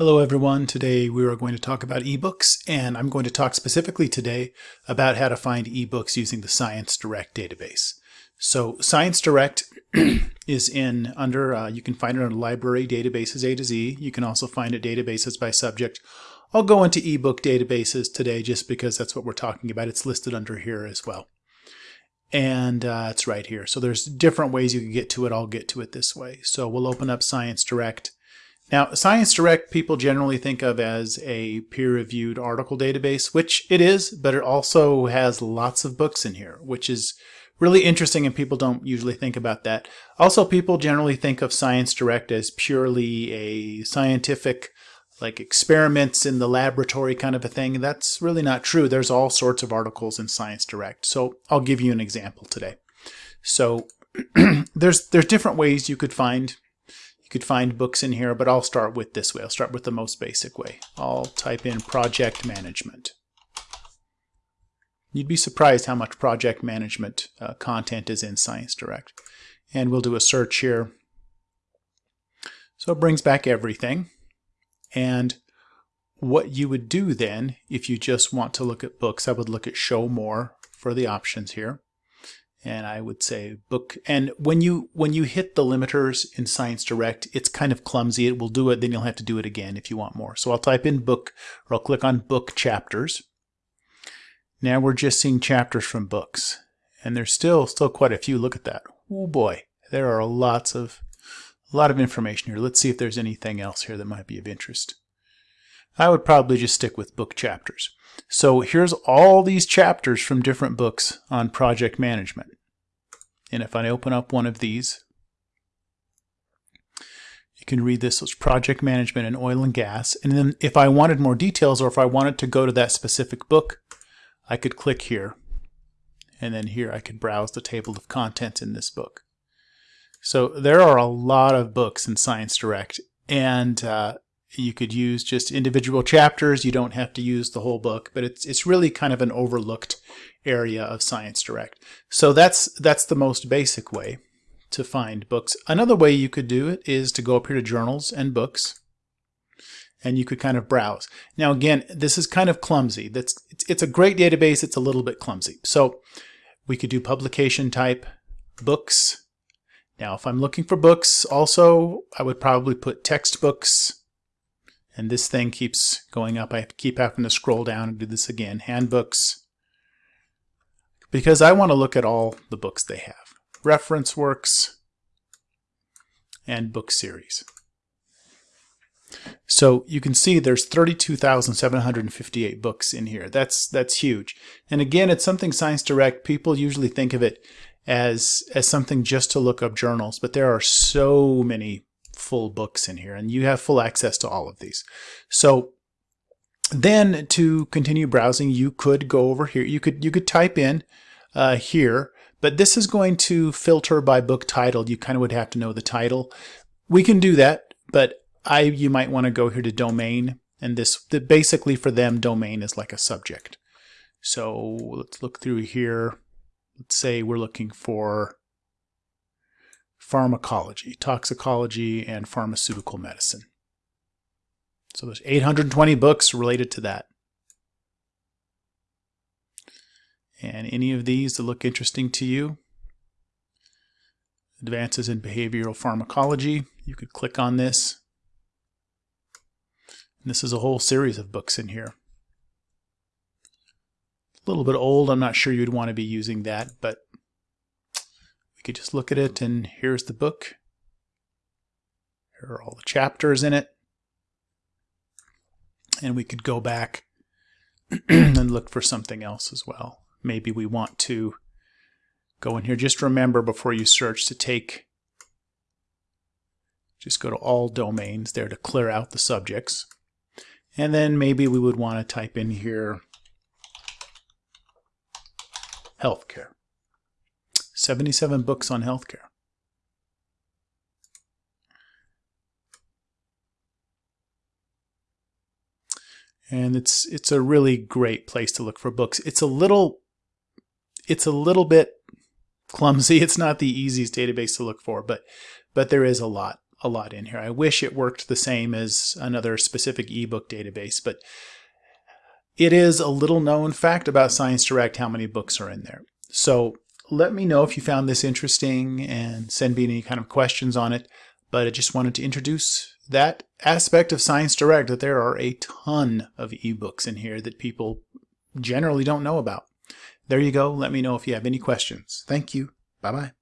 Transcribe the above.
Hello everyone. Today we are going to talk about ebooks and I'm going to talk specifically today about how to find ebooks using the Science Direct database. So Science Direct is in under, uh, you can find it under library databases A to Z. You can also find it databases by subject. I'll go into ebook databases today just because that's what we're talking about. It's listed under here as well. And uh, it's right here. So there's different ways you can get to it. I'll get to it this way. So we'll open up Science Direct now, Science Direct people generally think of as a peer-reviewed article database, which it is, but it also has lots of books in here, which is really interesting and people don't usually think about that. Also, people generally think of Science Direct as purely a scientific, like experiments in the laboratory kind of a thing. That's really not true. There's all sorts of articles in Science Direct. So I'll give you an example today. So there's there's different ways you could find could find books in here, but I'll start with this way. I'll start with the most basic way. I'll type in project management. You'd be surprised how much project management uh, content is in Science Direct. And we'll do a search here. So it brings back everything. And what you would do then, if you just want to look at books, I would look at show more for the options here and I would say book. And when you when you hit the limiters in Science Direct, it's kind of clumsy. It will do it, then you'll have to do it again if you want more. So I'll type in book, or I'll click on book chapters. Now we're just seeing chapters from books, and there's still still quite a few. Look at that. Oh boy, there are lots of a lot of information here. Let's see if there's anything else here that might be of interest. I would probably just stick with book chapters. So here's all these chapters from different books on project management. And if I open up one of these, you can read this as project management in oil and gas. And then if I wanted more details or if I wanted to go to that specific book, I could click here. And then here I could browse the table of contents in this book. So there are a lot of books in Science Direct. And uh, you could use just individual chapters. You don't have to use the whole book, but it's it's really kind of an overlooked area of Science Direct. So that's that's the most basic way to find books. Another way you could do it is to go up here to journals and books and you could kind of browse. Now again, this is kind of clumsy. That's it's, it's a great database, it's a little bit clumsy. So we could do publication type books. Now if I'm looking for books also, I would probably put textbooks and this thing keeps going up. I keep having to scroll down and do this again. Handbooks. Because I want to look at all the books they have. Reference works and book series. So you can see there's 32,758 books in here. That's that's huge. And again, it's something Science Direct, people usually think of it as as something just to look up journals, but there are so many full books in here and you have full access to all of these. So then to continue browsing, you could go over here. You could you could type in uh, here, but this is going to filter by book title. You kind of would have to know the title. We can do that, but I you might want to go here to domain, and this the, basically for them domain is like a subject. So let's look through here. Let's say we're looking for pharmacology, toxicology, and pharmaceutical medicine. So there's 820 books related to that. And any of these that look interesting to you, advances in behavioral pharmacology, you could click on this. And this is a whole series of books in here. A little bit old, I'm not sure you'd want to be using that, but could just look at it and here's the book. Here are all the chapters in it. And we could go back and look for something else as well. Maybe we want to go in here. Just remember before you search to take, just go to all domains there to clear out the subjects. And then maybe we would want to type in here healthcare. 77 books on healthcare. And it's it's a really great place to look for books. It's a little it's a little bit clumsy. It's not the easiest database to look for, but but there is a lot a lot in here. I wish it worked the same as another specific ebook database, but it is a little known fact about Science Direct how many books are in there. So let me know if you found this interesting and send me any kind of questions on it. But I just wanted to introduce that aspect of Science Direct that there are a ton of ebooks in here that people generally don't know about. There you go. Let me know if you have any questions. Thank you. Bye-bye.